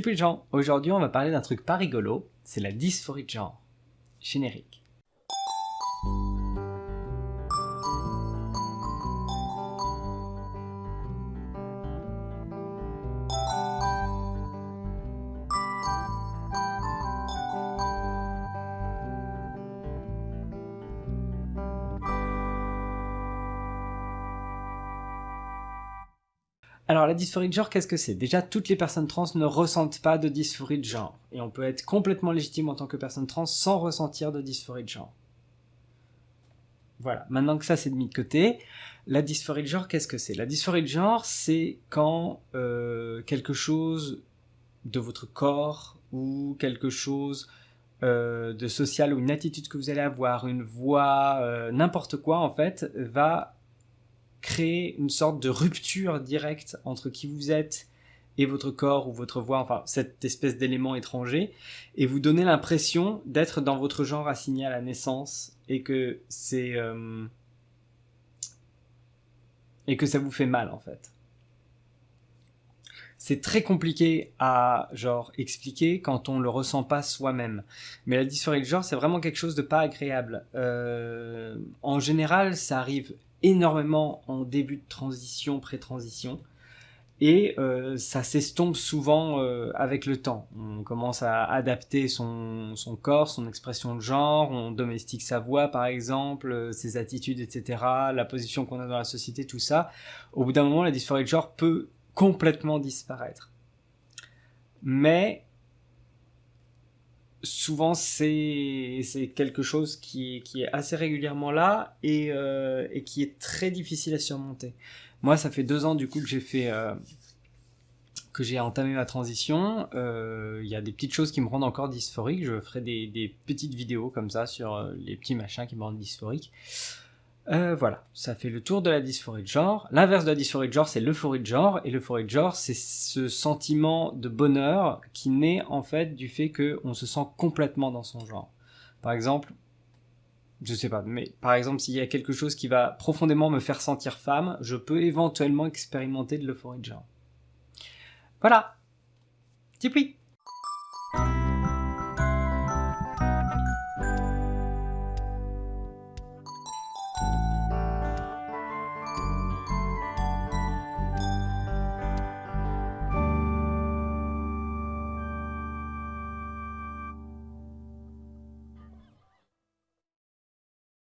Peu de gens, aujourd'hui on va parler d'un truc pas rigolo, c'est la dysphorie de genre. Générique. Alors la dysphorie de genre, qu'est-ce que c'est? Déjà, toutes les personnes trans ne ressentent pas de dysphorie de genre. Et on peut être complètement légitime en tant que personne trans sans ressentir de dysphorie de genre. Voilà, maintenant que ça c'est mis de côté, la dysphorie de genre, qu'est-ce que c'est? La dysphorie de genre, c'est quand euh, quelque chose de votre corps ou quelque chose euh, de social ou une attitude que vous allez avoir, une voix, euh, n'importe quoi en fait, va créer une sorte de rupture directe entre qui vous êtes et votre corps ou votre voix, enfin cette espèce d'élément étranger, et vous donner l'impression d'être dans votre genre assigné à la naissance et que c'est euh, et que ça vous fait mal en fait. C'est très compliqué à genre expliquer quand on le ressent pas soi-même. Mais la dysphorie de genre, c'est vraiment quelque chose de pas agréable. Euh, en général, ça arrive énormément en début de transition, pré-transition. Et euh, ça s'estompe souvent euh, avec le temps. On commence à adapter son, son, corps, son expression de genre, on domestique sa voix par exemple, euh, ses attitudes, etc., la position qu'on a dans la société, tout ça. Au bout d'un moment, la dysphorie de genre peut complètement disparaître. Mais souvent c'est quelque chose qui est, assez régulièrement là et, euh, et, qui est très difficile à surmonter. Moi, ça fait deux ans du coup que j'ai fait euh, que j'ai entamé ma transition. Euh, il y a des petites choses qui me rendent encore dysphorique. Je ferai des, petites vidéos comme ça sur les petits machins qui me rendent dysphorique. Euh, voilà, ça fait le tour de la dysphorie de genre. L'inverse de la dysphorie de genre, c'est l'euphorie de genre. Et l'euphorie de genre, c'est ce sentiment de bonheur qui naît en fait du fait qu'on se sent complètement dans son genre. Par exemple, je sais pas, mais par exemple, s'il y a quelque chose qui va profondément me faire sentir femme, je peux éventuellement expérimenter de l'euphorie de genre. Voilà. Tipoui